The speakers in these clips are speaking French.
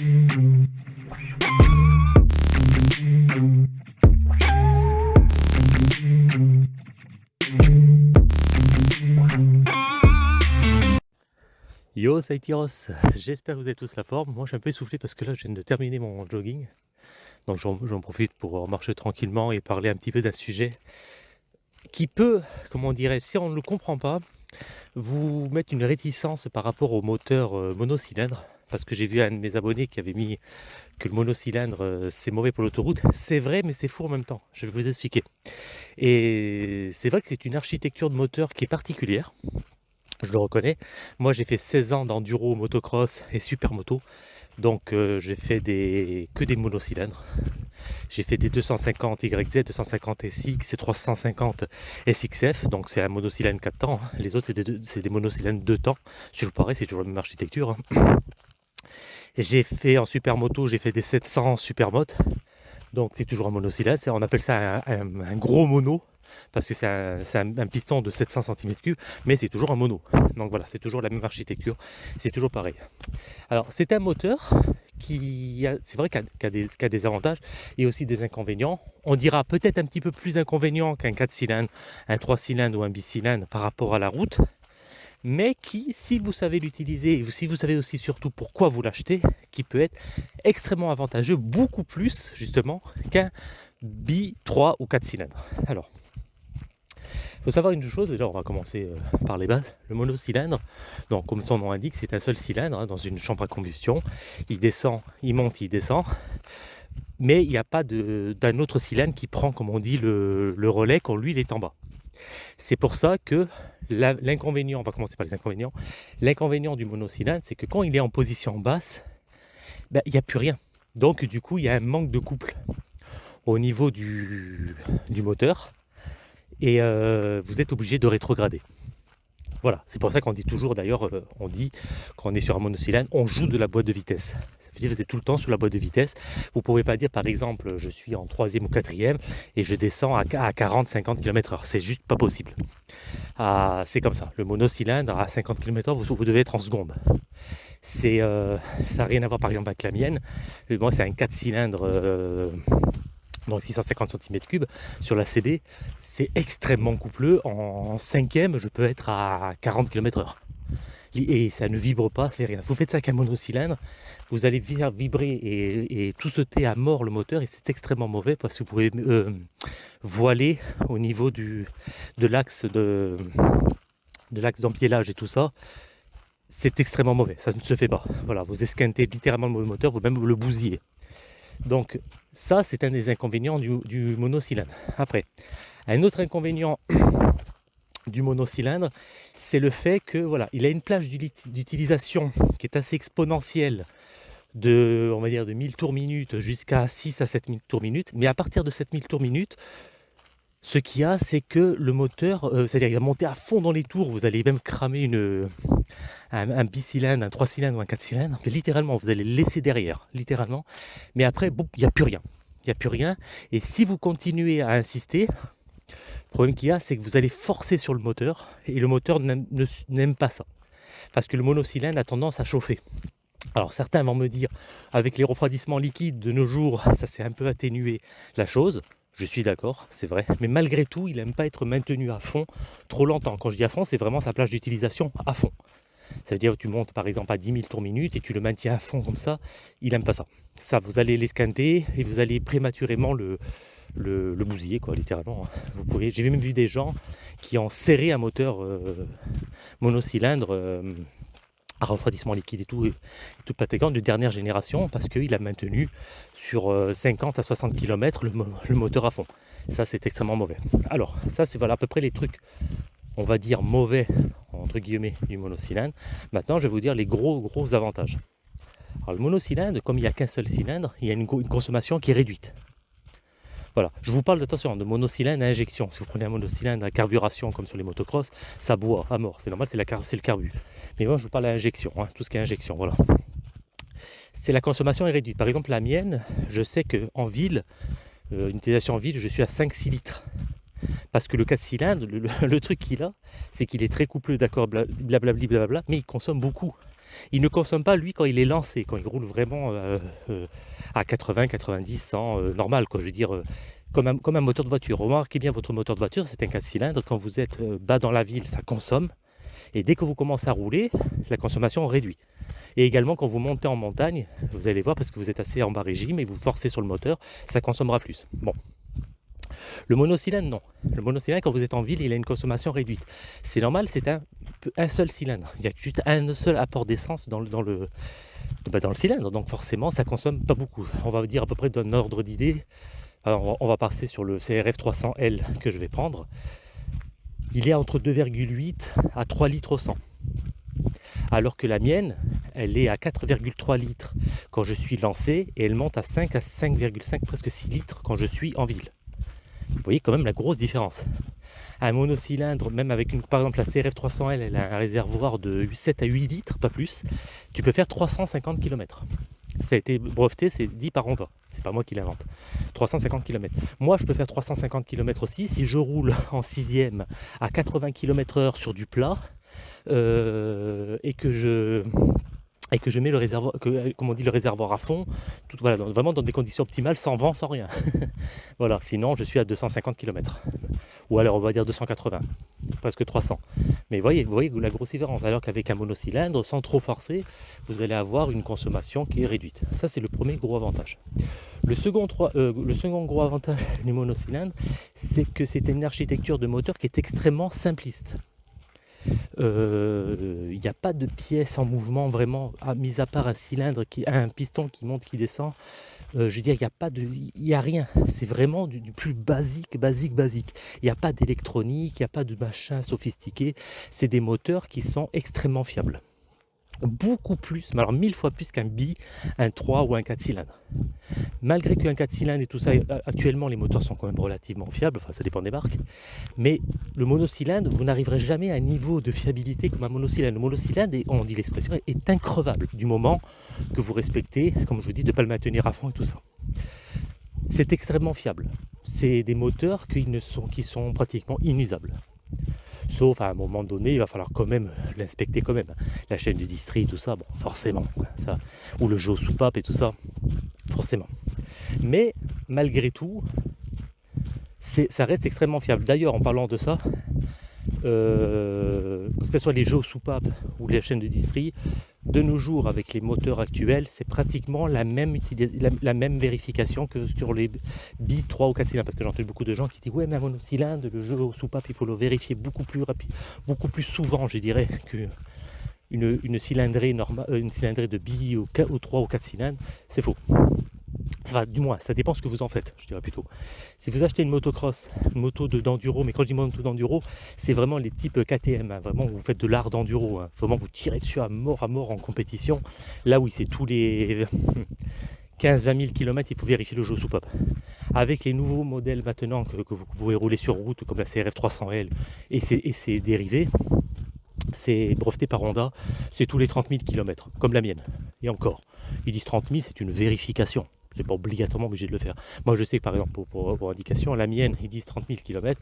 Yo, c'est Tyros, j'espère que vous avez tous la forme. Moi, je suis un peu essoufflé parce que là, je viens de terminer mon jogging. Donc, j'en profite pour marcher tranquillement et parler un petit peu d'un sujet qui peut, comment on dirait, si on ne le comprend pas, vous mettre une réticence par rapport au moteur euh, monocylindre. Parce que j'ai vu un de mes abonnés qui avait mis que le monocylindre euh, c'est mauvais pour l'autoroute. C'est vrai, mais c'est fou en même temps. Je vais vous expliquer. Et c'est vrai que c'est une architecture de moteur qui est particulière je le reconnais. Moi j'ai fait 16 ans d'enduro, motocross et supermoto, donc euh, j'ai fait des, que des monocylindres. J'ai fait des 250 YZ, 250 SX et 350 SXF, donc c'est un monocylindre 4 temps. Hein. Les autres c'est des, des, monocylindres 2 temps. C'est toujours pareil, c'est toujours la même architecture. Hein. J'ai fait en supermoto, j'ai fait des 700 supermoto, donc c'est toujours un monocylindre. On appelle ça un gros mono parce que c'est un, piston de 700 cm3, mais c'est toujours un mono. Donc voilà, c'est toujours la même architecture, c'est toujours pareil. Alors c'est un moteur qui, c'est vrai qu'il a, a, des avantages et aussi des inconvénients. On dira peut-être un petit peu plus inconvénient qu'un 4 cylindres, un 3 cylindres ou un bicylindre par rapport à la route, mais qui, si vous savez l'utiliser, et si vous savez aussi surtout pourquoi vous l'achetez, qui peut être extrêmement avantageux, beaucoup plus justement qu'un bi 3 ou 4 cylindres. Alors, il faut savoir une chose, déjà on va commencer euh, par les bases. Le monocylindre, donc comme son nom indique, c'est un seul cylindre hein, dans une chambre à combustion. Il descend, il monte, il descend. Mais il n'y a pas d'un autre cylindre qui prend, comme on dit, le, relais quand lui il est en bas. C'est pour ça que l'inconvénient, on va commencer par les inconvénients, l'inconvénient du monocylindre, c'est que quand il est en position basse, ben, il n'y a plus rien. Donc du coup, il y a un manque de couple au niveau du moteur et euh, vous êtes obligé de rétrograder. Voilà, c'est pour ça qu'on dit toujours d'ailleurs, euh, on dit quand on est sur un monocylindre, on joue de la boîte de vitesse. Ça veut dire que vous êtes tout le temps sur la boîte de vitesse. Vous ne pouvez pas dire par exemple, je suis en troisième ou quatrième et je descends à 40-50 km/h. C'est juste pas possible. Ah, c'est comme ça. Le monocylindre à 50 km/h, vous, devez être en seconde. Euh, ça n'a rien à voir par exemple avec la mienne. Moi, c'est un 4 cylindres donc 650 cm3 sur la CB, c'est extrêmement coupleux. En cinquième, je peux être à 40 km/h. Et ça ne vibre pas, ça fait rien. Vous faites ça avec un monocylindre, vous allez vibrer et, tout sauter à mort le moteur et c'est extrêmement mauvais parce que vous pouvez euh, voiler au niveau de l'axe de, d'empiélage et tout ça. C'est extrêmement mauvais, ça ne se fait pas. Voilà, vous esquintez littéralement le moteur, vous même le bousillez. Donc ça, c'est un des inconvénients du, monocylindre. Après, un autre inconvénient du monocylindre, c'est le fait que voilà, il a une plage d'utilisation qui est assez exponentielle de, on va dire, de 1000 tours minute jusqu'à 6 à 7000 tours minute. Mais à partir de 7000 tours minute, ce qu'il y a, c'est que le moteur, euh, c'est-à-dire qu'il va monter à fond dans les tours, vous allez même cramer un, bicylindre, un 3 cylindres ou un 4 cylindres, littéralement, vous allez le laisser derrière, littéralement. Mais après, il n'y a plus rien. Il n'y a plus rien. Et si vous continuez à insister, le problème qu'il y a, c'est que vous allez forcer sur le moteur, et le moteur n'aime pas ça. Parce que le monocylindre a tendance à chauffer. Alors certains vont me dire, avec les refroidissements liquides de nos jours, ça s'est un peu atténué la chose. Je suis d'accord, c'est vrai. Mais malgré tout, il n'aime pas être maintenu à fond trop longtemps. Quand je dis à fond, c'est vraiment sa plage d'utilisation à fond. Ça veut dire que tu montes par exemple à 10 000 tours minute et tu le maintiens à fond comme ça. Il n'aime pas ça. Ça, vous allez l'escanter et vous allez prématurément le, le, bousiller, quoi, littéralement. Hein. Vous pouvez. J'ai même vu des gens qui ont serré un moteur euh, monocylindre. Euh, à refroidissement liquide et tout, et tout de dernière génération parce qu'il a maintenu sur 50 euh, à 60 km le, moteur à fond. Ça, c'est extrêmement mauvais. Alors, ça, c'est voilà, à peu près les trucs, on va dire mauvais, entre guillemets, du monocylindre. Maintenant, je vais vous dire les gros, gros avantages. Alors, le monocylindre, comme il n'y a qu'un seul cylindre, il y a une consommation qui est réduite. Voilà, je vous parle d'attention de monocylindre à injection. Si vous prenez un monocylindre à carburation comme sur les motocross, ça boit à mort. C'est normal, c'est le carbu. Mais moi, je vous parle à injection, hein, tout ce qui est injection, voilà. C'est la consommation est réduite. Par exemple, la mienne, je sais qu'en ville, euh, une utilisation en ville, je suis à 5-6 litres. Parce que le 4 cylindres, le, truc qu'il a, c'est qu'il est très couplé, d'accord, blablabla, bla, mais il consomme beaucoup. Il ne consomme pas, lui, quand il est lancé, quand il roule vraiment euh, euh, à 80, 90, 100, normal, quoi. Je veux un, comme un moteur de voiture. Remarquez bien votre moteur de voiture, c'est un 4 cylindres. Quand vous êtes bas dans la ville, ça consomme. Et dès que vous commencez à rouler, la consommation réduit. Et également, quand vous montez en montagne, vous allez voir, parce que vous êtes assez en bas régime et vous forcez sur le moteur, ça consommera plus. Bon. Le monocylindre, non. Le monocylindre, quand vous êtes en ville, il a une consommation réduite. C'est normal, c'est un, seul cylindre. Il y a juste un seul apport d'essence dans, le, bah, cylindre. Donc forcément, ça consomme pas beaucoup. On va dire à peu près d'un ordre d'idée. On va passer sur le CRF 300L que je vais prendre. Il est entre 2,8 à 3 litres au 100 alors que la mienne, elle est à 4,3 litres quand je suis lancé et elle monte à 5 à 5,5 presque 6 litres quand je suis en ville. Vous voyez quand même la grosse différence. Un monocylindre, même avec une, par exemple la CRF 300L, elle a un réservoir de 7 à 8 litres, pas plus, tu peux faire 350 km. Ça a été breveté, c'est dit par Honda. C'est pas moi qui l'invente. 350 km. Moi, je peux faire 350 km aussi. Si je roule en sixième à 80 km/h sur du plat, euh, et que je et que je mets le réservoir, que, comme on dit, le réservoir à fond, voilà, vraiment dans des conditions optimales, sans vent, sans rien. voilà, sinon je suis à 250 km. Ou alors on va dire 280, presque 300. Mais voyez, vous voyez la grosse différence. Alors qu'avec un monocylindre, sans trop forcer, vous allez avoir une consommation qui est réduite. Ça, c'est le premier gros avantage. Le second, euh, le second gros avantage du monocylindre, c'est que c'est une architecture de moteur qui est extrêmement simpliste. Il euh, n'y a pas de pièces en mouvement vraiment, à, mis à part un cylindre, qui, un piston qui monte, qui descend. Euh, je veux dire, il n'y a pas de, il a rien. C'est vraiment du, du, plus basique, basique, basique. Il n'y a pas d'électronique, il n'y a pas de machin sophistiqué. C'est des moteurs qui sont extrêmement fiables beaucoup plus, mais alors mille fois plus qu'un bi, un 3 ou un 4 cylindres. Malgré qu'un 4 cylindres et tout ça, euh, actuellement les moteurs sont quand même relativement fiables, enfin ça dépend des marques, mais le monocylindre, vous n'arriverez jamais à un niveau de fiabilité comme un monocylindre. Le monocylindre, on dit l'expression, est increvable du moment que vous respectez, comme je vous dis, de ne pas le maintenir à fond et tout ça. C'est extrêmement fiable. C'est des moteurs qui sont pratiquement inusables. Sauf à un moment donné, il va falloir quand même l'inspecter quand même. La chaîne du district, tout ça, bon, forcément. Ça, ou le jeu soupape et tout ça, forcément. Mais malgré tout, ça reste extrêmement fiable. D'ailleurs, en parlant de ça, euh, que ce soit les jeux soupapes ou les chaînes de district, de nos jours, avec les moteurs actuels, c'est pratiquement la même, vérification que sur les bi 3 ou 4 cylindres. Parce que j'entends beaucoup de gens qui disent Ouais, mais un monocylindre, le jeu au soupape, il faut le vérifier beaucoup plus rapide, beaucoup plus souvent, je dirais, que une, cylindrée euh, une cylindrée de bi ou 3 ou 4 cylindres. C'est faux du moins, ça dépend ce que vous en faites, je dirais plutôt. Si vous achetez une motocross, une moto d'enduro, mais quand je dis moto d'enduro, c'est vraiment les types KTM, hein, vraiment vous faites de l'art d'enduro, hein. vraiment vous tirez dessus à mort à mort en compétition. Là oui, c'est tous les 15-20 000 km, il faut vérifier le jeu soupape. Avec les nouveaux modèles maintenant que, vous pouvez rouler sur route, comme la CRF 300L et ses, dérivés, c'est breveté par Honda, c'est tous les 30 000 km, comme la mienne. Et encore, ils disent 30 000, c'est une vérification c'est pas obligatoirement obligé de le faire. Moi je sais que par exemple pour, indication, la mienne ils disent 30 000 km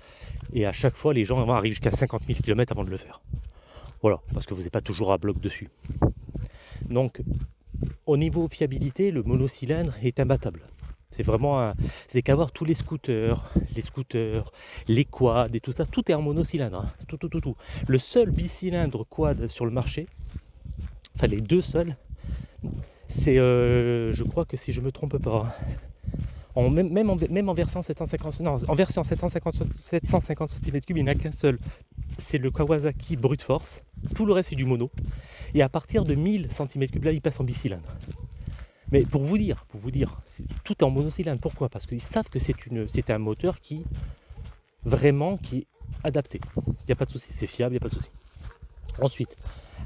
et à chaque fois les gens arrivent jusqu'à 50 000 km avant de le faire. Voilà, parce que vous n'êtes pas toujours à bloc dessus. Donc au niveau fiabilité, le monocylindre est imbattable. C'est vraiment c'est qu'avoir tous les scooters, les scooters, les quads et tout ça, tout est en monocylindre. Hein. Tout, tout, tout, tout. Le seul bicylindre quad sur le marché, enfin les deux seuls, c'est, euh, je crois que si je me trompe pas, même, en, même en version 750, non, en version 750, 750 cm3, il n'y en a qu'un seul. C'est le Kawasaki Brute Force. Tout le reste c'est du mono. Et à partir de 1000 cm3, là, il passe en bicylindre. Mais pour vous dire, pour vous dire, tout est en monocylindre. Pourquoi? Parce qu'ils savent que c'est un moteur qui vraiment qui est adapté. Il n'y a pas de souci, c'est fiable, il n'y a pas de souci. Ensuite,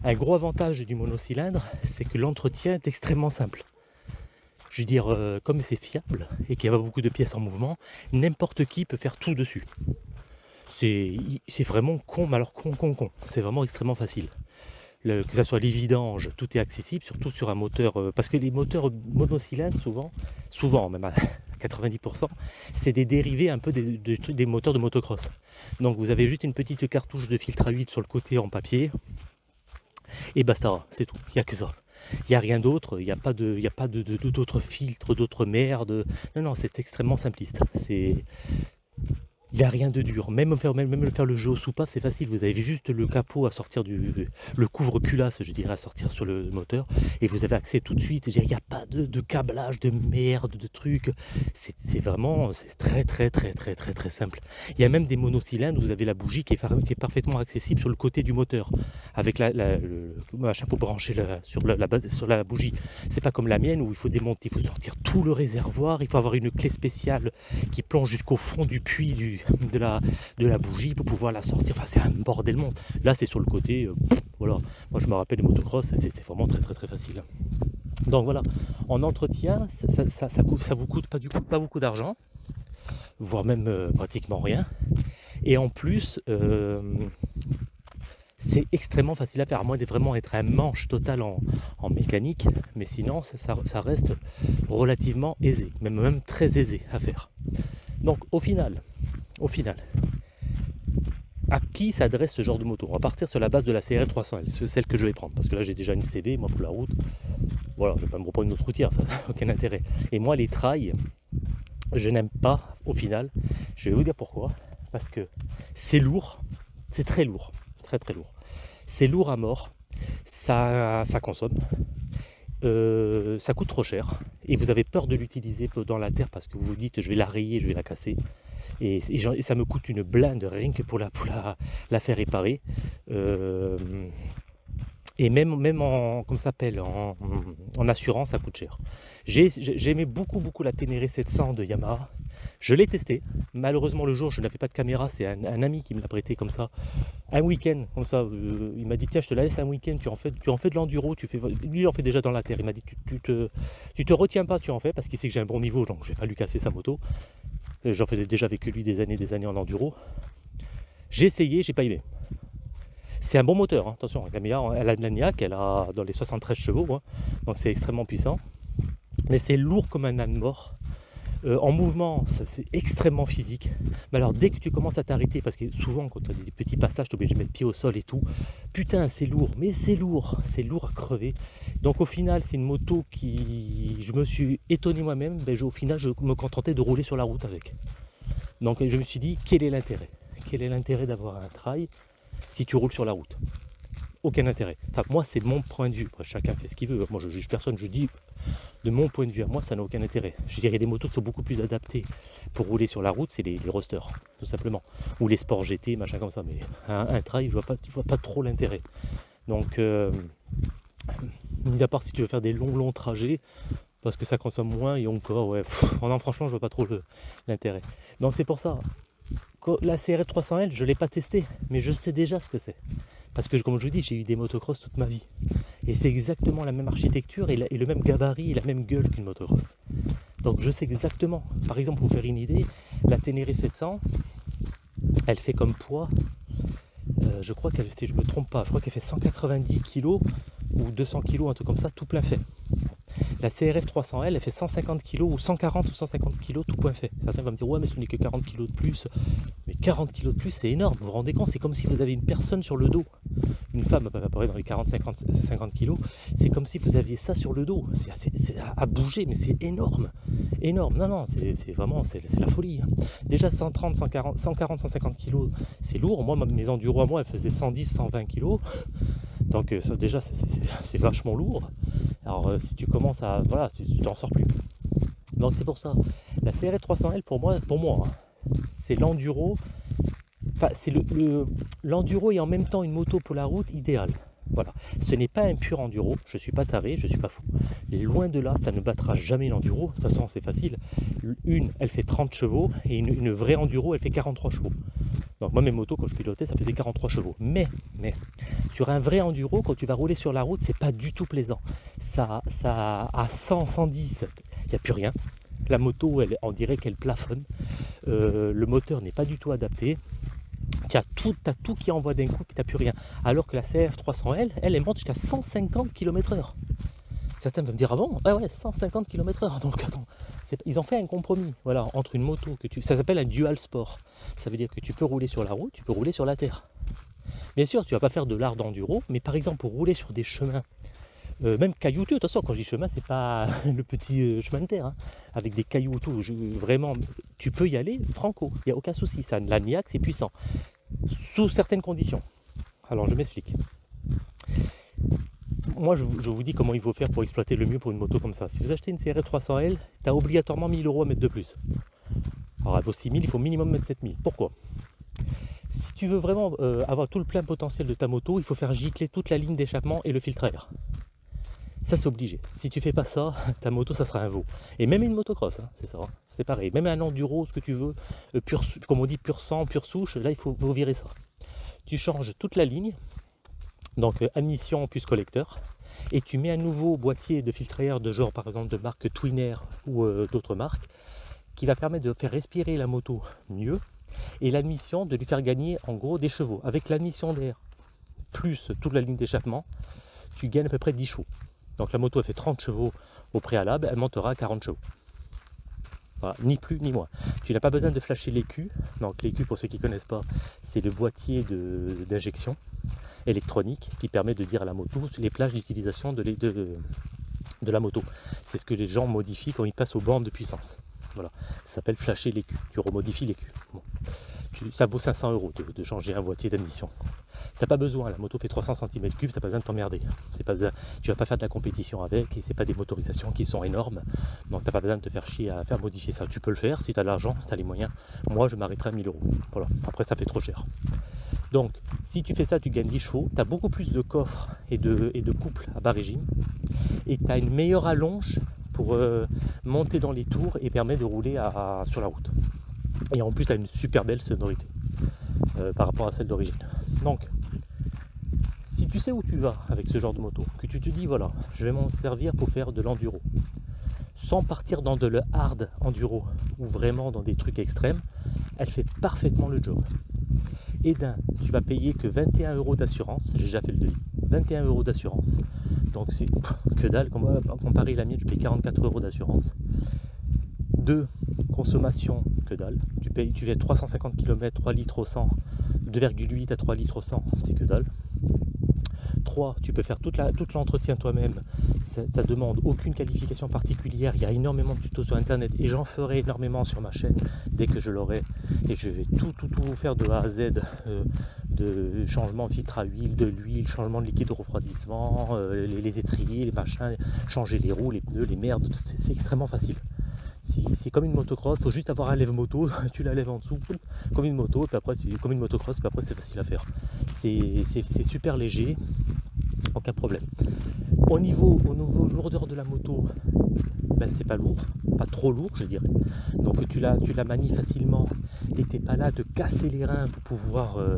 un gros avantage du monocylindre, c'est que l'entretien est extrêmement simple. Je veux dire, euh, comme c'est fiable et qu'il y a pas beaucoup de pièces en mouvement, n'importe qui peut faire tout dessus. C'est vraiment con, mais alors con, con, con. C'est vraiment extrêmement facile. que ce soit les tout est accessible, surtout sur un moteur. Euh, parce que les moteurs monocylindres, souvent, souvent même à 90%, c'est des dérivés un peu des, des, moteurs de motocross. Donc vous avez juste une petite cartouche de filtre à huile sur le côté en papier, Et basta, c'est tout, il n'y a que ça. Il n'y a rien d'autre, il n'y a pas de, il a pas de, d'autres filtres, d'autres merdes. Non, non, c'est extrêmement simpliste. Il n'y a rien de dur. Même faire, même, faire le jeu au soupape, c'est facile. Vous avez juste le capot à sortir du. le couvre-culasse, je dirais, à sortir sur le moteur. Et vous avez accès tout de suite. Il n'y a pas de, câblage, de merde, de trucs. C'est vraiment. C'est très, très, très, très, très, très simple. Il y a même des monocylindres vous avez la bougie qui est, parfaitement accessible sur le côté du moteur. Avec la, le machin pour brancher sur, la, base, sur la bougie. C'est pas comme la mienne où il faut démonter, il faut sortir tout le réservoir. Il faut avoir une clé spéciale qui plonge jusqu'au fond du puits du de la, bougie pour pouvoir la sortir. Enfin, c'est un bordel monde. Là, c'est sur le côté. Euh, voilà. Moi, je me rappelle les motocross, c'est vraiment très, très, très facile. Donc voilà, en entretien, ça, vous coûte pas, du pas beaucoup d'argent, voire même euh, pratiquement rien. Et en plus, euh, c'est extrêmement facile à faire, à moins de vraiment être un manche total en, mécanique, mais sinon ça, reste relativement aisé, même très aisé à faire. Donc au final, au final, à qui s'adresse ce genre de moto? On va partir sur la base de la CRF 300L, celle que je vais prendre, parce que là j'ai déjà une CB, moi pour la route, voilà, je vais pas me reprendre une autre routière, ça n'a aucun intérêt. Et moi les trails, je n'aime pas au final, je vais vous dire pourquoi, parce que c'est lourd, c'est très lourd, très très lourd. C'est lourd à mort, ça, ça consomme, euh, ça coûte trop cher, et vous avez peur de l'utiliser dans la terre parce que vous vous dites je vais la rayer, je vais la casser. Et, ça me coûte une blinde rien que pour la, faire réparer. Euh, et même, même en, en, assurance, ça coûte cher. J'aimais beaucoup, beaucoup la Ténéré 700 de Yamaha. Je l'ai testé. Malheureusement, le jour, je n'avais pas de caméra. C'est un, ami qui me l'a prêté comme ça. Un week-end, comme ça. il m'a dit Tiens, je te la laisse un week-end. Tu en fais, tu en fais de l'enduro. Tu fais, lui, il en fait déjà dans la terre. Il m'a dit tu, tu, te, tu te retiens pas, tu en fais parce qu'il sait que j'ai un bon niveau. Donc, je vais pas lui casser sa moto. J'en faisais déjà avec lui des années, des années en enduro. J'ai essayé, j'ai pas aimé. C'est un bon moteur, hein. attention, la Camilla, elle a de l'agnac, elle a dans les 73 chevaux, hein. donc c'est extrêmement puissant. Mais c'est lourd comme un âne mort. Euh, en mouvement, c'est extrêmement physique. Mais alors, dès que tu commences à t'arrêter, parce que souvent, quand tu as des petits passages, tu es obligé de mettre pied au sol et tout, putain, c'est lourd, mais c'est lourd, c'est lourd à crever. Donc, au final, c'est une moto qui. Je me suis étonné moi-même, au final, je me contentais de rouler sur la route avec. Donc, je me suis dit, quel est l'intérêt? Quel est l'intérêt d'avoir un trail si tu roules sur la route? Aucun intérêt. Enfin, moi, c'est mon point de vue. chacun fait ce qu'il veut. Moi, je juge personne. Je dis, de mon point de vue à moi, ça n'a aucun intérêt. Je dirais des motos qui sont beaucoup plus adaptées pour rouler sur la route, c'est les, les rosters, tout simplement. Ou les sports GT, machin comme ça. Mais un, trail, je vois vois pas trop l'intérêt. Donc, euh, mis à part si tu veux faire des longs, longs trajets, parce que ça consomme moins et encore, ouais, non, franchement, je vois pas trop l'intérêt. Donc, c'est pour ça, la CRF 300L, je ne l'ai pas testé, mais je sais déjà ce que c'est. Parce que, comme je vous dis, j'ai eu des motocross toute ma vie. Et c'est exactement la même architecture et, le même gabarit et la même gueule qu'une motocross. Donc je sais exactement. Par exemple, pour vous faire une idée, la Ténéré 700, elle fait comme poids, euh, je crois qu'elle, si je ne me trompe pas, je crois qu'elle fait 190 kg ou 200 kg, un truc comme ça, tout plein fait. La CRF 300L, elle fait 150 kg ou 140 ou 150 kg tout point fait. Certains vont me dire, ouais, mais ce n'est que 40 kg de plus. Mais 40 kg de plus, c'est énorme. Vous vous rendez compte C'est comme si vous avez une personne sur le dos. Une femme à peu près dans les 40-50 50 kg. C'est comme si vous aviez ça sur le dos. C'est à, bouger, mais c'est énorme. Énorme. Non, non, c'est vraiment, c'est la folie. Hein. Déjà 130, 140, 140, 150 kg, c'est lourd. Moi, mes enduros à moi, elles faisaient 110, 120 kg. Donc euh, déjà, c'est vachement lourd. Alors euh, si tu commences à... Voilà, tu t'en sors plus. Donc c'est pour ça. La CRF 300L pour moi, pour moi hein, c'est l'enduro. Enfin, c'est l'enduro le, et en même temps une moto pour la route idéale. Voilà. Ce n'est pas un pur enduro, je ne suis pas taré, je ne suis pas fou. Loin de là, ça ne battra jamais l'enduro. De toute façon, c'est facile. Une, elle fait 30 chevaux et une, une vraie enduro, elle fait 43 chevaux. Donc moi mes motos quand je pilotais ça faisait 43 chevaux. Mais, mais sur un vrai enduro, quand tu vas rouler sur la route, c'est pas du tout plaisant. Ça, ça à 100, 110, il n'y a plus rien. La moto, elle, on dirait qu'elle plafonne. Euh, le moteur n'est pas du tout adapté. Tu as tout, tout qui envoie d'un coup et tu plus rien. Alors que la CF 300L, elle, elle monte jusqu'à 150 km/h. Certains vont me dire, ah bon? Ah ouais, 150 km/h. Donc attends, ils ont fait un compromis voilà, entre une moto, que tu, ça s'appelle un dual sport. Ça veut dire que tu peux rouler sur la route, tu peux rouler sur la terre. Bien sûr, tu vas pas faire de l'art d'enduro, mais par exemple pour rouler sur des chemins, euh, même caillouteux, attention, quand je dis chemin, c'est pas le petit euh, chemin de terre, hein, avec des cailloux autour, vraiment, tu peux y aller franco, il n'y a aucun souci, ça, la niaque c'est puissant, sous certaines conditions. Alors je m'explique. Moi je, vous dis comment il faut faire pour exploiter le mieux pour une moto comme ça. Si vous achetez une CRF 300L, tu as obligatoirement 1000 euros à mettre de plus. Alors elle vaut 6000, il faut minimum mettre 7000. Pourquoi? Si tu veux vraiment euh, avoir tout le plein potentiel de ta moto, il faut faire gicler toute la ligne d'échappement et le filtre à air. Ça c'est obligé. Si tu fais pas ça, ta moto ça sera un veau. Et même une motocross, hein, c'est ça, hein. c'est pareil. Même un enduro, ce que tu veux, euh, pur, comme on dit pur sang, pure souche, là il faut, virer ça. Tu changes toute la ligne, donc euh, admission plus collecteur, et tu mets un nouveau boîtier de filtre air de genre par exemple de marque Twinner ou d'autres marques, qui va permettre de faire respirer la moto mieux et l'admission de lui faire gagner en gros des chevaux. Avec l'admission d'air plus toute la ligne d'échappement, tu gagnes à peu près 10 chevaux. Donc la moto a fait 30 chevaux au préalable, elle montera à 40 chevaux. ni plus ni moins. Tu n'as pas besoin de flasher l'écu. Donc l'écu, pour ceux qui ne connaissent pas, c'est le boîtier d'injection électronique qui permet de dire à la moto les plages d'utilisation de, la moto. C'est ce que les gens modifient quand ils passent aux bornes de puissance. Voilà, ça s'appelle flasher l'écu. Tu remodifies l'écu. Ça vaut 500 euros de, changer un boîtier d'admission. T'as pas besoin, la moto fait 300 cm3, ça pas besoin de t'emmerder. C'est pas, tu vas pas faire de la compétition avec et c'est pas des motorisations qui sont énormes. Donc t'as pas besoin de te faire chier à faire modifier ça. Tu peux le faire si tu as l'argent, si tu as les moyens. Moi je m'arrêterai à 1000 euros. Voilà. Après ça fait trop cher. Donc si tu fais ça, tu gagnes 10 chevaux, tu as beaucoup plus de coffres et de, couples à bas régime et tu as une meilleure allonge pour euh, monter dans les tours et permet de rouler sur la route. Et en plus, tu as une super belle sonorité euh, par rapport à celle d'origine. Donc, si tu sais où tu vas avec ce genre de moto, que tu te dis, voilà, je vais m'en servir pour faire de l'enduro, sans partir dans de le hard enduro ou vraiment dans des trucs extrêmes, elle fait parfaitement le job. Et d'un, tu vas payer que 21 euros d'assurance, j'ai déjà fait le devis, 21 euros d'assurance. Donc c'est que dalle, comparé à la mienne, je paye 44 euros d'assurance. Deux, consommation, dalle. Tu payes, tu fais 350 km, 3 litres au 100, 2,8 à 3 litres au 100, c'est que dalle. 3, tu peux faire toute l'entretien toi-même, ça, demande aucune qualification particulière, il y a énormément de tutos sur internet et j'en ferai énormément sur ma chaîne dès que je l'aurai et je vais tout tout tout vous faire de A à Z euh, de changement de filtre à huile, de l'huile, changement de liquide de refroidissement, euh, les, étriers, les machins, changer les roues, les pneus, les merdes, c'est extrêmement facile. C'est comme une motocross, faut juste avoir un lève-moto, tu la lèves en dessous, comme une moto, puis après, comme une motocross, puis après c'est facile à faire. C'est super léger, aucun problème. Au niveau, au niveau lourdeur de la moto, ben c'est pas lourd, pas trop lourd je dirais. Donc tu la, tu la manies facilement et t'es pas là de casser les reins pour pouvoir euh,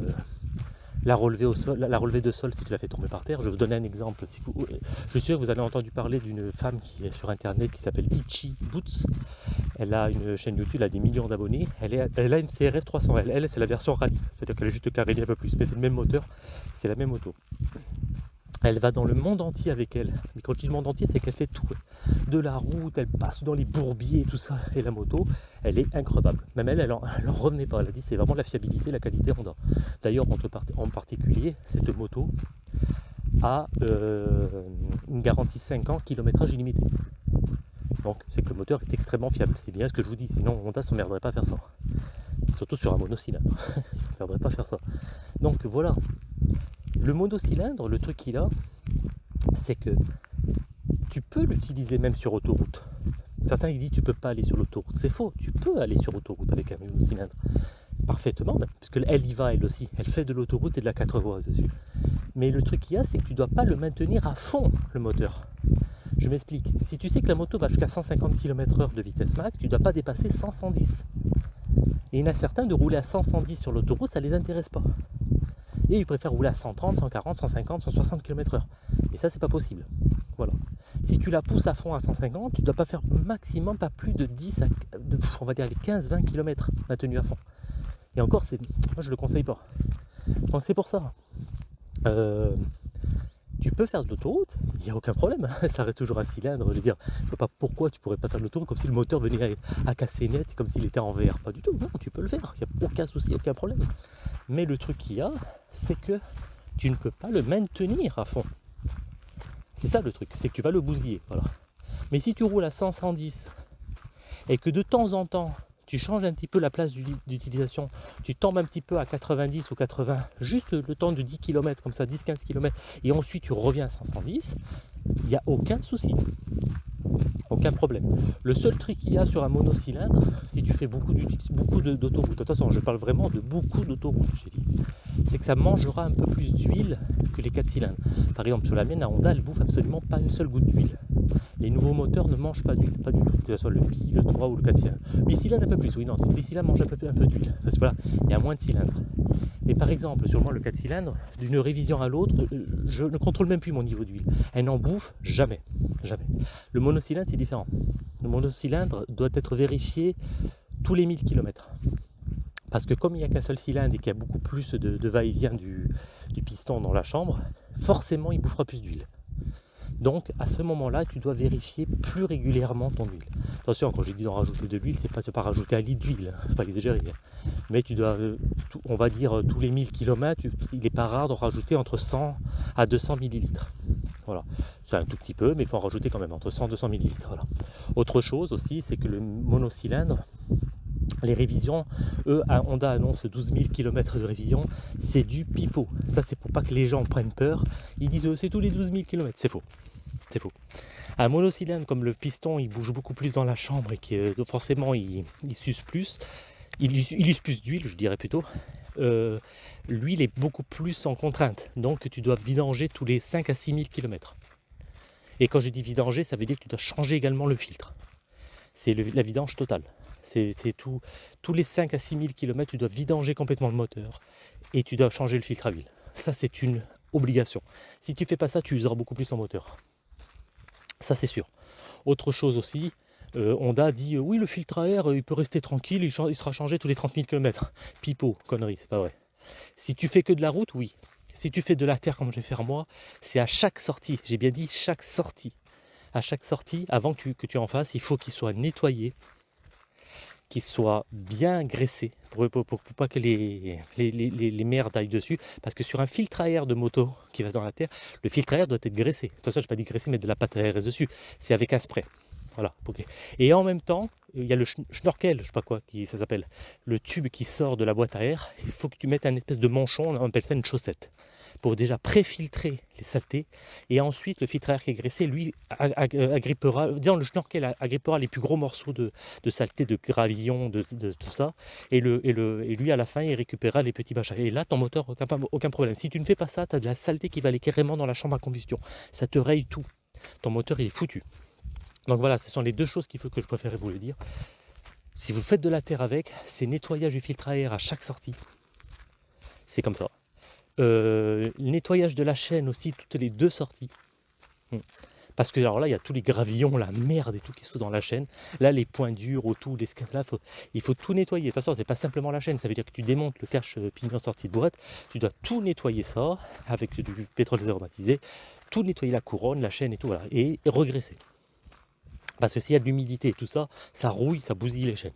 la relever au sol, la relever de sol si tu la fais tomber par terre. Je vais vous donner un exemple. Si vous, je suis sûr que vous avez entendu parler d'une femme qui est sur internet qui s'appelle Ichi Boots. Elle a une chaîne YouTube, elle a des millions d'abonnés. Elle, a une CRF 300L. Elle, c'est la version rallye, c'est-à-dire qu'elle est juste carrée un peu plus, mais c'est le même moteur, c'est la même moto. Elle va dans le monde entier avec elle. Mais quand je dis monde entier, c'est qu'elle fait tout. De la route, elle passe dans les bourbiers, tout ça. Et la moto, elle est incroyable. Même elle, elle n'en revenait pas. Elle a dit c'est vraiment la fiabilité, la qualité Honda. D'ailleurs, en particulier, cette moto a euh, une garantie 5 ans, kilométrage illimité. Donc c'est que le moteur est extrêmement fiable. C'est bien ce que je vous dis. Sinon, Honda s'emmerderait pas à faire ça. Surtout sur un monocylindre. Il ne s'emmerderait pas à faire ça. Donc voilà, le monocylindre, le truc qu'il a, c'est que tu peux l'utiliser même sur autoroute. Certains ils disent tu peux pas aller sur l'autoroute. C'est faux, tu peux aller sur autoroute avec un monocylindre. Parfaitement parce qu'elle y va elle aussi. Elle fait de l'autoroute et de la 4 voies dessus. Mais le truc qu'il y a, c'est que tu ne dois pas le maintenir à fond, le moteur. Je m'explique. Si tu sais que la moto va jusqu'à 150 km/h de vitesse max, tu ne dois pas dépasser 110. Et il y en a certains de rouler à 110 sur l'autoroute, ça ne les intéresse pas et ils préfèrent rouler à 130, 140, 150, 160 km/h. Et ça, c'est pas possible. Voilà. Si tu la pousses à fond à 150, tu ne dois pas faire maximum pas plus de 10 à, on va dire les 15-20 km maintenu à fond. Et encore, moi je le conseille pas. Donc c'est pour ça. Euh, tu peux faire de l'autoroute, il n'y a aucun problème, ça reste toujours un cylindre, je veux dire, je vois pas pourquoi tu pourrais pas faire de l'autoroute comme si le moteur venait à, casser net, comme s'il était en VR, pas du tout, non, tu peux le faire, il n'y a aucun souci, aucun problème. Mais le truc qu'il y a, c'est que tu ne peux pas le maintenir à fond. C'est ça le truc, c'est que tu vas le bousiller. Voilà. Mais si tu roules à 100, 110 et que de temps en temps tu changes un petit peu la place d'utilisation, tu tombes un petit peu à 90 ou 80, juste le temps de 10 km, comme ça, 10-15 km, et ensuite tu reviens à 110, il n'y a aucun souci. Aucun problème. Le seul truc qu'il y a sur un monocylindre, si tu fais beaucoup d'autoroutes, de toute façon je parle vraiment de beaucoup d'autoroutes, c'est que ça mangera un peu plus d'huile que les 4 cylindres. Par exemple sur la mienne, la Honda, elle bouffe absolument pas une seule goutte d'huile. Les nouveaux moteurs ne mangent pas d'huile, pas du tout, que ce soit le bi, le 3 ou le 4 cylindres. Bicylindre un peu plus, oui, non, bicylindre mange un peu, un peu d'huile, parce que voilà, il y a moins de cylindres. Mais par exemple, sur moi, le 4 cylindres, d'une révision à l'autre, euh, je ne contrôle même plus mon niveau d'huile. Elle n'en bouffe jamais, jamais. Le monocylindre, c'est différent. Le monocylindre doit être vérifié tous les 1000 km. Parce que comme il n'y a qu'un seul cylindre et qu'il y a beaucoup plus de, va-et-vient du, piston dans la chambre, forcément il bouffera plus d'huile. Donc à ce moment-là, tu dois vérifier plus régulièrement ton huile. Attention, quand j'ai dit d'en rajouter de l'huile, c'est pas, pas rajouter un litre d'huile, hein, pas exagérer. Hein. Mais tu dois, euh, on va dire euh, tous les 1000 km, il n'est pas rare d'en rajouter entre 100 à 200 millilitres. Voilà, c'est un tout petit peu, mais il faut en rajouter quand même entre 100 et 200 millilitres. Autre chose aussi, c'est que le monocylindre, les révisions, eux, Honda annonce 12 000 km de révision, c'est du pipeau. Ça, c'est pour pas que les gens prennent peur. Ils disent c'est tous les 12 000 km. C'est faux. C'est faux. Un monocylindre comme le piston, il bouge beaucoup plus dans la chambre et que euh, forcément il, suce plus, il, use plus d'huile, je dirais plutôt. Euh, l'huile est beaucoup plus en contrainte, donc tu dois vidanger tous les 5 à 6 000 km. Et quand je dis vidanger, ça veut dire que tu dois changer également le filtre. C'est la vidange totale. C'est tout. Tous les 5 à 6 000 km, tu dois vidanger complètement le moteur et tu dois changer le filtre à huile. Ça, c'est une obligation. Si tu fais pas ça, tu useras beaucoup plus ton moteur. Ça, c'est sûr. Autre chose aussi, euh, Honda dit euh, oui, le filtre à air, euh, il peut rester tranquille, il, sera changé tous les 30 000 km. Pipo, connerie, c'est pas vrai. Si tu fais que de la route, oui. Si tu fais de la terre comme je vais faire moi, c'est à chaque sortie, j'ai bien dit chaque sortie. À chaque sortie, avant que tu, en fasses, il faut qu'il soit nettoyé, soit bien graissé pour, pas que les, les, merdes aillent dessus. Parce que sur un filtre à air de moto qui va dans la terre, le filtre à air doit être graissé. De toute façon, je pas dit graissé, mais de la pâte à air dessus. C'est avec un spray. Voilà, ok. Et en même temps, il y a le schnorkel, je sais pas quoi, qui ça s'appelle, le tube qui sort de la boîte à air. Il faut que tu mettes un espèce de manchon, on appelle ça une chaussette pour déjà préfiltrer les saletés. Et ensuite, le filtre à air qui est graissé, lui, agrippera, le schnorkel agrippera les plus gros morceaux de, de saleté, de gravillon, de, tout ça. Et, le, et, le, et lui, à la fin, il récupérera les petits machins. Et là, ton moteur, aucun, aucun problème. Si tu ne fais pas ça, tu as de la saleté qui va aller carrément dans la chambre à combustion. Ça te raye tout. Ton moteur, il est foutu. Donc voilà, ce sont les deux choses qu'il faut que je préférais vous le dire. Si vous faites de la terre avec, c'est nettoyage du filtre à air à chaque sortie. C'est comme ça. Euh, nettoyage de la chaîne aussi, toutes les deux sorties. Hmm. Parce que alors là, il y a tous les gravillons, la merde et tout qui sont dans la chaîne. Là, les points durs, autour, les là, il faut tout nettoyer. De toute façon, c'est pas simplement la chaîne, ça veut dire que tu démontes le cache euh, pignon sortie de boîte, tu dois tout nettoyer ça avec du pétrole aromatisé, tout nettoyer la couronne, la chaîne et tout, voilà, et regresser. Parce que s'il y a de l'humidité et tout ça, ça rouille, ça bousille les chaînes.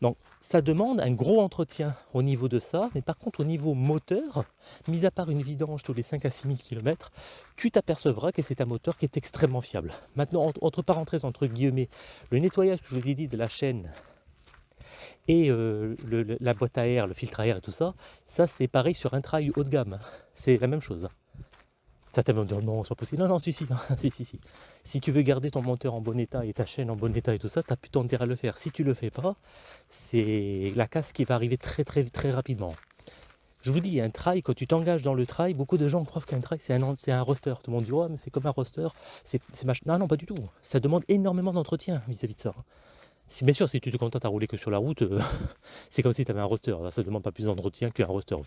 Donc ça demande un gros entretien au niveau de ça, mais par contre au niveau moteur, mis à part une vidange tous les 5 à 6 000 km, tu t'apercevras que c'est un moteur qui est extrêmement fiable. Maintenant, entre parenthèses, entre guillemets, le nettoyage que je vous ai dit de la chaîne et euh, la boîte à air, le filtre à air et tout ça, ça c'est pareil sur un trail haut de gamme, c'est la même chose. Certains vont dire non, c'est pas possible. Non, non, si, si, si, si, si. Si tu veux garder ton moteur en bon état et ta chaîne en bon état et tout ça, tu as plutôt intérêt à le faire. Si tu le fais pas, c'est la casse qui va arriver très, très, très rapidement. Je vous dis, un trail, quand tu t'engages dans le trail, beaucoup de gens croient qu'un trail, c'est un, un roster. Tout le monde dit, ouais, mais c'est comme un roster. C'est, Non, non, pas du tout. Ça demande énormément d'entretien vis-à-vis de ça bien sûr, si tu te contentes à rouler que sur la route, euh, c'est comme si tu avais un roster. ça ne demande pas plus d'entretien qu'un roster au.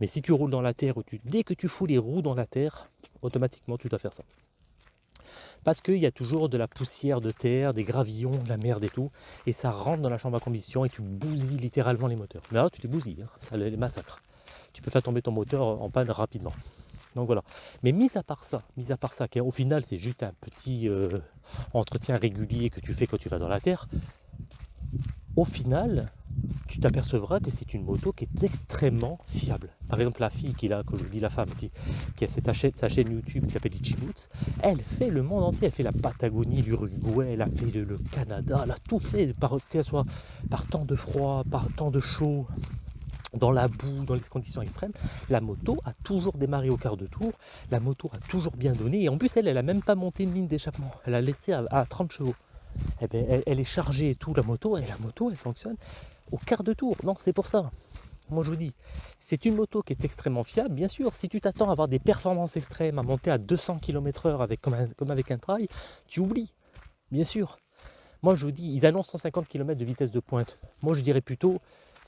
Mais si tu roules dans la terre, dès que tu fous les roues dans la terre, automatiquement tu dois faire ça. Parce qu'il y a toujours de la poussière de terre, des gravillons, de la merde et tout, et ça rentre dans la chambre à combustion et tu bousilles littéralement les moteurs. Mais alors tu les bousilles, hein, ça les massacre. Tu peux faire tomber ton moteur en panne rapidement. Donc voilà. Mais mis à part ça, mis à part ça, au final c'est juste un petit euh, entretien régulier que tu fais quand tu vas dans la terre, au final, tu t'apercevras que c'est une moto qui est extrêmement fiable. Par exemple, la fille qui a, que je vous dis, la femme qui, qui a cette sa chaîne YouTube qui s'appelle Ichiboots, elle fait le monde entier. Elle fait la Patagonie, l'Uruguay, elle a fait le, Canada, elle a tout fait, par, que ce soit par temps de froid, par temps de chaud, dans la boue, dans les conditions extrêmes, la moto a toujours démarré au quart de tour, la moto a toujours bien donné, et en plus elle, elle a même pas monté une ligne d'échappement, elle a laissé à, 30 chevaux. Eh ben, elle, est chargée et tout, la moto, et la moto, elle fonctionne au quart de tour. Non, c'est pour ça. Moi, je vous dis, c'est une moto qui est extrêmement fiable. Bien sûr, si tu t'attends à avoir des performances extrêmes, à monter à 200 km/h avec, comme, comme avec un trail, tu oublies. Bien sûr. Moi, je vous dis, ils annoncent 150 km de vitesse de pointe. Moi, je dirais plutôt,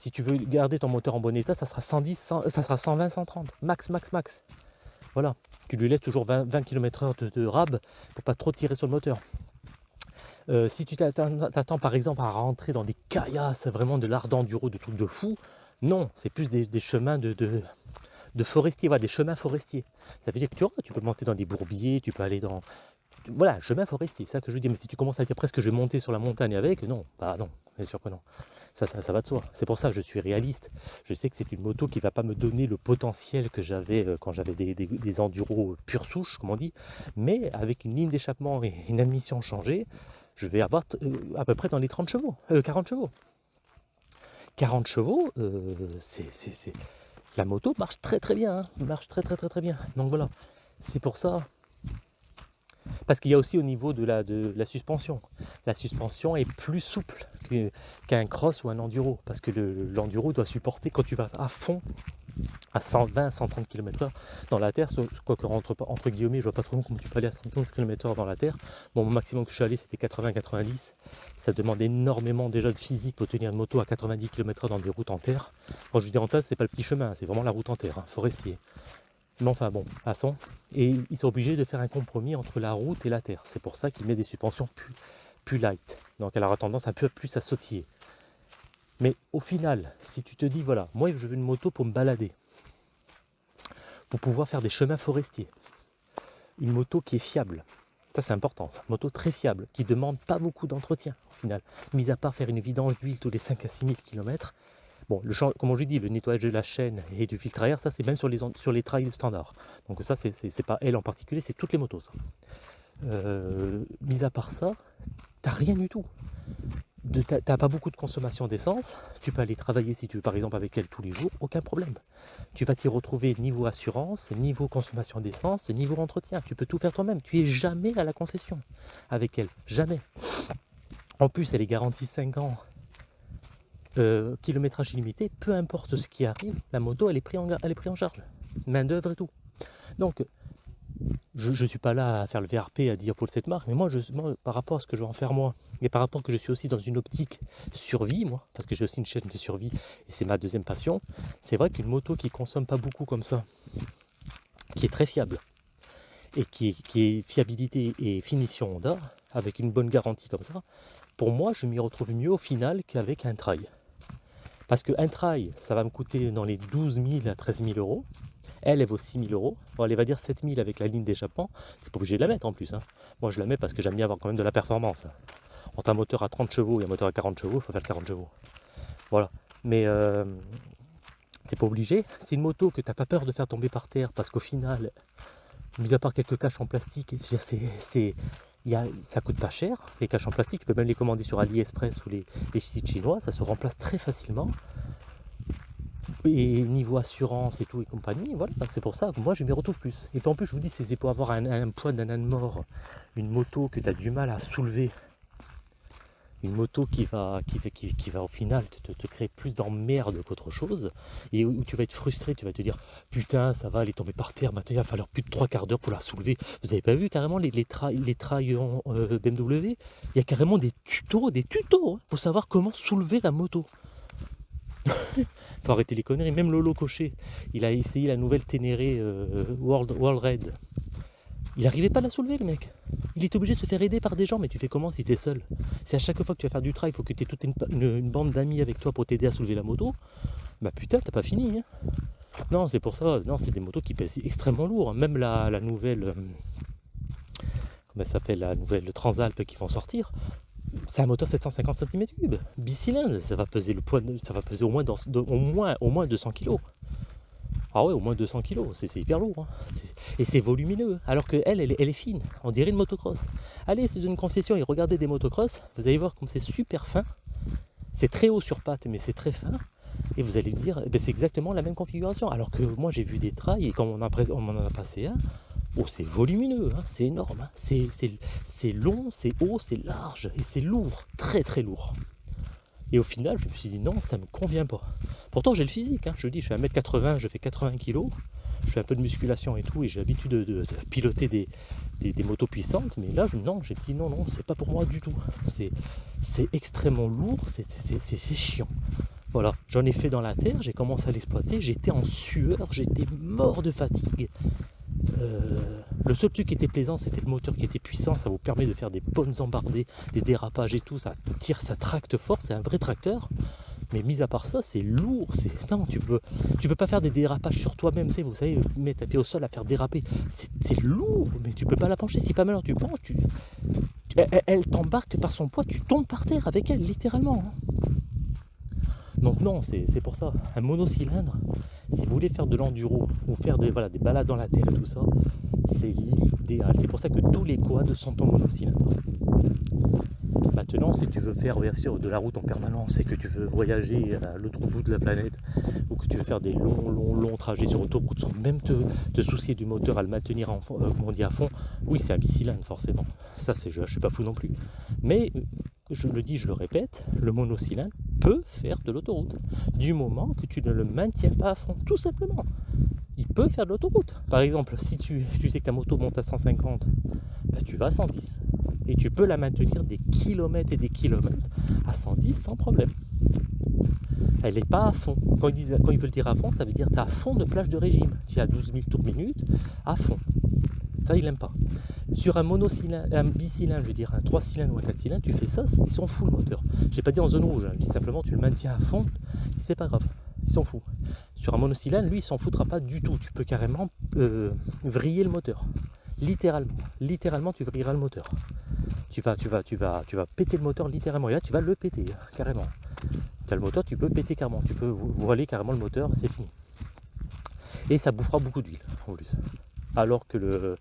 si tu veux garder ton moteur en bon état, ça sera 110, ça sera 120, 130. Max, max, max. Voilà. Tu lui laisses toujours 20, km/h de, de rab pour pas trop tirer sur le moteur. Euh, si tu t'attends par exemple à rentrer dans des caillasses, vraiment de l'art d'enduro, de trucs de fou, non, c'est plus des, chemins de, de, forestiers, des chemins forestiers. Ça veut dire que tu, tu peux monter dans des bourbiers, tu peux aller dans... Voilà, chemin forestier, c'est ça que je dire. Mais si tu commences à dire presque je vais monter sur la montagne avec, non, bah non, bien sûr que non. Ça, va de soi. C'est pour ça que je suis réaliste. Je sais que c'est une moto qui ne va pas me donner le potentiel que j'avais euh, quand j'avais des, des, enduros pure souche, comme on dit. Mais avec une ligne d'échappement et une admission changée, je vais avoir euh, à peu près dans les 30 chevaux, 40 euh, chevaux. 40 chevaux, euh, c'est, la moto marche très très bien, hein. marche très très très très bien. Donc voilà, c'est pour ça. Parce qu'il y a aussi au niveau de la, suspension. La suspension est plus souple qu'un cross ou un enduro. Parce que l'enduro doit supporter quand tu vas à fond à 120, 130 km/h dans la terre, quoi que entre, entre guillemets, je vois pas trop comment tu peux aller à 130 km/h dans la terre. Bon, mon maximum que je suis allé, c'était 80-90. Ça demande énormément déjà de physique pour tenir une moto à 90 km/h dans des routes en terre. Quand je dis en terre, c'est pas le petit chemin, c'est vraiment la route en terre, hein, forestier. Mais enfin bon, passons. Et ils sont obligés de faire un compromis entre la route et la terre. C'est pour ça qu'ils mettent des suspensions plus, plus light. Donc elle aura tendance un peu plus à sautiller. Mais au final, si tu te dis, voilà, moi je veux une moto pour me balader, pour pouvoir faire des chemins forestiers, une moto qui est fiable, ça c'est important, ça, moto très fiable, qui ne demande pas beaucoup d'entretien au final, mis à part faire une vidange d'huile tous les 5 à 6 000 km. Bon, comme je dis, le nettoyage de la chaîne et du filtre à air, ça c'est même sur les, sur les trails standards. Donc ça c'est pas elle en particulier, c'est toutes les motos. Ça. Euh, mis à part ça, t'as rien du tout tu n'as pas beaucoup de consommation d'essence, tu peux aller travailler si tu veux par exemple avec elle tous les jours, aucun problème. Tu vas t'y retrouver niveau assurance, niveau consommation d'essence, niveau entretien, tu peux tout faire toi-même, tu es jamais à la concession avec elle, jamais. En plus elle est garantie 5 ans, euh, kilométrage illimité, peu importe ce qui arrive, la moto elle est prise en, elle est prise en charge, main d'œuvre et tout. Donc je ne suis pas là à faire le VRP, à dire pour cette marque, mais moi, je, par rapport à ce que je vais en faire moi, et par rapport que je suis aussi dans une optique survie, moi, parce que j'ai aussi une chaîne de survie, et c'est ma deuxième passion, c'est vrai qu'une moto qui consomme pas beaucoup comme ça, qui est très fiable, et qui, qui est fiabilité et finition Honda, avec une bonne garantie comme ça, pour moi, je m'y retrouve mieux au final qu'avec un trail. Parce qu'un trail, ça va me coûter dans les 12 000 à 13 000 euros, elle, elle vaut 6000 euros. Bon, elle va dire 7000 avec la ligne d'échappement. C'est pas obligé de la mettre en plus. Hein. Moi, je la mets parce que j'aime bien avoir quand même de la performance. Entre un moteur à 30 chevaux et un moteur à 40 chevaux, il faut faire 40 chevaux. Voilà. Mais euh, c'est pas obligé. C'est une moto que tu n'as pas peur de faire tomber par terre parce qu'au final, mis à part quelques caches en plastique, c'est ça coûte pas cher. Les caches en plastique, tu peux même les commander sur AliExpress ou les, sites chinois, ça se remplace très facilement. Et niveau assurance et tout et compagnie, voilà, c'est pour ça que moi je m'y retrouve plus. Et puis en plus, je vous dis, c'est pour avoir un, poids d'un âne mort, une moto que tu as du mal à soulever, une moto qui va, qui, qui, qui va au final te, te, créer plus d'emmerde qu'autre chose, et où, tu vas être frustré, tu vas te dire putain, ça va, elle est tombée par terre, maintenant il va falloir plus de trois quarts d'heure pour la soulever. Vous avez pas vu carrément les, les, les trails euh, BMW Il y a carrément des tutos, des tutos hein, pour savoir comment soulever la moto. faut arrêter les conneries. Même Lolo Cochet, il a essayé la nouvelle Ténéré euh, World, World Red. Il n'arrivait pas à la soulever, le mec. Il est obligé de se faire aider par des gens, mais tu fais comment si tu es seul? Si à chaque fois que tu vas faire du trail, il faut que tu aies toute une, bande d'amis avec toi pour t'aider à soulever la moto, bah putain, t'as pas fini. Hein. non, c'est pour ça. Non, c'est des motos qui pèsent extrêmement lourd. Hein. Même la, nouvelle. Euh, comment elle s'appelle La nouvelle Transalp qui vont sortir c'est un moteur 750 cm3, bicylindre, ça va peser le poids, ça va peser au moins, au moins, au moins 200 kg. Ah ouais, au moins 200 kg, c'est hyper lourd. Hein. Et c'est volumineux, alors qu'elle, elle, elle, est fine. On dirait une motocross. Allez, c'est une concession et regardez des motocross, vous allez voir comme c'est super fin. C'est très haut sur patte, mais c'est très fin. Et vous allez dire, ben, c'est exactement la même configuration. Alors que moi, j'ai vu des trails, et quand on, on en a passé un, oh, c'est volumineux, hein, c'est énorme. Hein. C'est long, c'est haut, c'est large, et c'est lourd, très très lourd. Et au final, je me suis dit non, ça ne me convient pas. Pourtant, j'ai le physique. Hein. Je dis, je suis 1m80, je fais 80 kg. Je fais un peu de musculation et tout, et j'ai l'habitude de, piloter des, motos puissantes. Mais là, non, j'ai dit non, non, c'est pas pour moi du tout. C'est extrêmement lourd, c'est chiant. Voilà, j'en ai fait dans la terre, j'ai commencé à l'exploiter, j'étais en sueur, j'étais mort de fatigue. Euh, le seul truc qui était plaisant, c'était le moteur qui était puissant, ça vous permet de faire des bonnes embardées, des dérapages et tout, ça tire, ça tracte fort, c'est un vrai tracteur. Mais mis à part ça, c'est lourd. Non, tu peux, peux pas faire des dérapages sur toi-même, vous savez, mettre ta pied au sol à faire déraper. C'est lourd, mais tu peux pas la pencher. Si pas mal tu penches, tu. Elle, t'embarque par son poids, tu tombes par terre avec elle, littéralement. Donc non, c'est pour ça. Un monocylindre, si vous voulez faire de l'enduro ou faire des, voilà, des balades dans la terre et tout ça, c'est l'idéal. C'est pour ça que tous les quads sont en monocylindre. Maintenant, si tu veux faire de la route en permanence et que tu veux voyager à l'autre bout de la planète ou que tu veux faire des longs, longs, longs trajets sur autoroute sans même te, soucier du moteur à le maintenir en, euh, on dit à fond, oui, c'est un bicylindre forcément. Ça, je ne suis pas fou non plus. Mais je le dis, je le répète, le monocylindre peut faire de l'autoroute. Du moment que tu ne le maintiens pas à fond, tout simplement. Il peut faire de l'autoroute. Par exemple, si tu, sais que ta moto monte à 150, bah, tu vas à 110. Et tu peux la maintenir des kilomètres et des kilomètres à 110 sans problème. Elle n'est pas à fond. Quand ils, disent, quand ils veulent dire à fond, ça veut dire tu es à fond de plage de régime. Tu es à 12 000 tours minute, à fond. Ça, il n'aime pas. Sur un monocylindre, un bicylindre, je veux dire un 3 cylindres ou un 4 cylindres, tu fais ça, ils sont fous le moteur. Je n'ai pas dit en zone rouge, hein. je dis simplement tu le maintiens à fond, c'est pas grave, ils s'en foutent. Sur un monocylindre, lui, il s'en foutra pas du tout. Tu peux carrément euh, vriller le moteur. Littéralement. Littéralement, tu vrilleras le moteur. Tu vas, tu vas, tu vas, tu vas péter le moteur littéralement. Et là, tu vas le péter, carrément. Tu as le moteur, tu peux péter carrément. Tu peux voiler carrément le moteur, c'est fini. Et ça bouffera beaucoup d'huile en plus. Alors que le,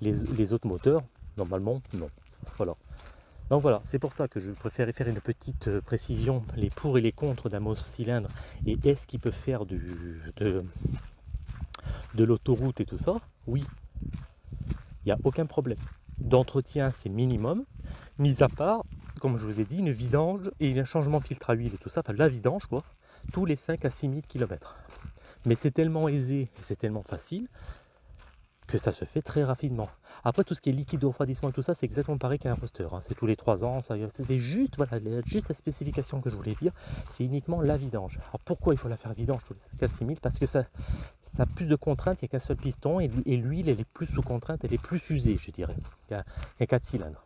les, autres moteurs, normalement, non. Voilà. Donc voilà, c'est pour ça que je préfère faire une petite euh, précision, les pour et les contre d'un monocylindre, et est-ce qu'il peut faire du, de, l'autoroute et tout ça? Oui, il n'y a aucun problème. D'entretien, c'est minimum, mis à part, comme je vous ai dit, une vidange et un changement de filtre à huile et tout ça, la vidange quoi, tous les 5 à 6 000 km. Mais c'est tellement aisé, c'est tellement facile que ça se fait très rapidement. Après, tout ce qui est liquide de refroidissement et tout ça, c'est exactement pareil qu'un imposteur. Hein. C'est tous les 3 ans, c'est juste, voilà, juste la spécification que je voulais dire, c'est uniquement la vidange. Alors pourquoi il faut la faire vidange? Tous les 5 6000 Parce que ça, ça a plus de contraintes, il n'y a qu'un seul piston, et, l'huile, elle est plus sous contrainte, elle est plus usée, je dirais, qu'un 4 cylindres.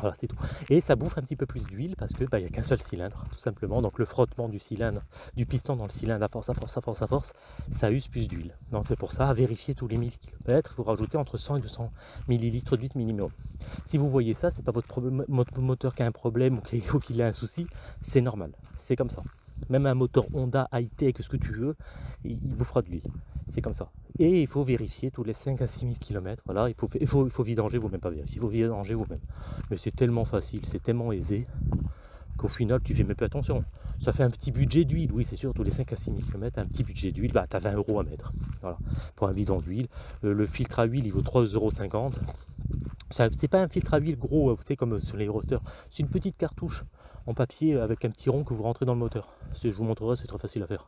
Voilà, c'est tout. Et ça bouffe un petit peu plus d'huile parce que bah, il n'y a qu'un seul cylindre, tout simplement. Donc le frottement du cylindre, du piston dans le cylindre à force, à force, à force, à force, ça use plus d'huile. Donc c'est pour ça, à vérifier tous les 1000 km, il faut rajouter entre 100 et 200 ml d'huile minimum. Si vous voyez ça, c'est pas votre moteur qui a un problème ou qu'il a un souci, c'est normal. C'est comme ça. Même un moteur Honda high-tech, ce que tu veux, il, bouffera de l'huile. C'est comme ça. Et il faut vérifier tous les 5 à 6 000 km. Voilà, il faut, vidanger vous-même, pas vérifier, il faut vidanger vous-même. Mais c'est tellement facile, c'est tellement aisé qu'au final, tu fais même pas attention. Ça fait un petit budget d'huile, oui, c'est sûr, tous les 5 à 6 000 km, un petit budget d'huile, bah, tu as 20 euros à mettre. Voilà, pour un bidon d'huile. Euh, le filtre à huile, il vaut 3,50 euros. C'est pas un filtre à huile gros, vous savez, comme sur les rosters. C'est une petite cartouche en papier avec un petit rond que vous rentrez dans le moteur. Je vous montrerai, c'est très facile à faire.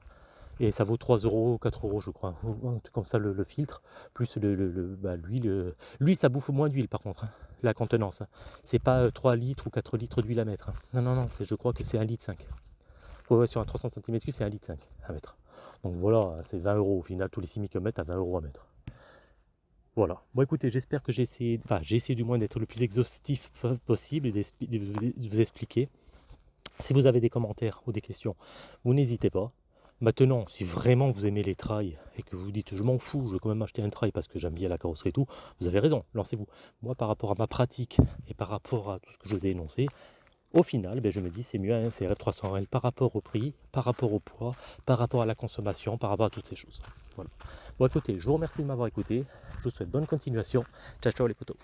Et ça vaut 3 euros, 4 euros, je crois. Comme ça, le, filtre, plus le, bah, l'huile. Lui, ça bouffe moins d'huile, par contre, hein, la contenance. Hein. C'est pas 3 euh, litres ou 4 litres d'huile à mettre. Hein. Non, non, non, je crois que c'est 1 litre 5. Ouais, sur un 300 cm3, c'est 1 litre 5 à mettre. Donc voilà, c'est 20 euros au final, tous les 6 km à 20 euros à mettre. Voilà. Bon écoutez, j'espère que j'ai essayé, enfin j'ai essayé du moins d'être le plus exhaustif possible et de vous expliquer. Si vous avez des commentaires ou des questions, vous n'hésitez pas. Maintenant, si vraiment vous aimez les trails et que vous dites je m'en fous, je vais quand même acheter un trail parce que j'aime bien la carrosserie et tout, vous avez raison, lancez-vous. Moi, par rapport à ma pratique et par rapport à tout ce que je vous ai énoncé, au final, ben, je me dis c'est mieux hein, un CRF 300L par rapport au prix, par rapport au poids, par rapport à la consommation, par rapport à toutes ces choses. Voilà. Bon, écoutez, je vous remercie de m'avoir écouté. Je vous souhaite bonne continuation. Ciao, ciao les potos.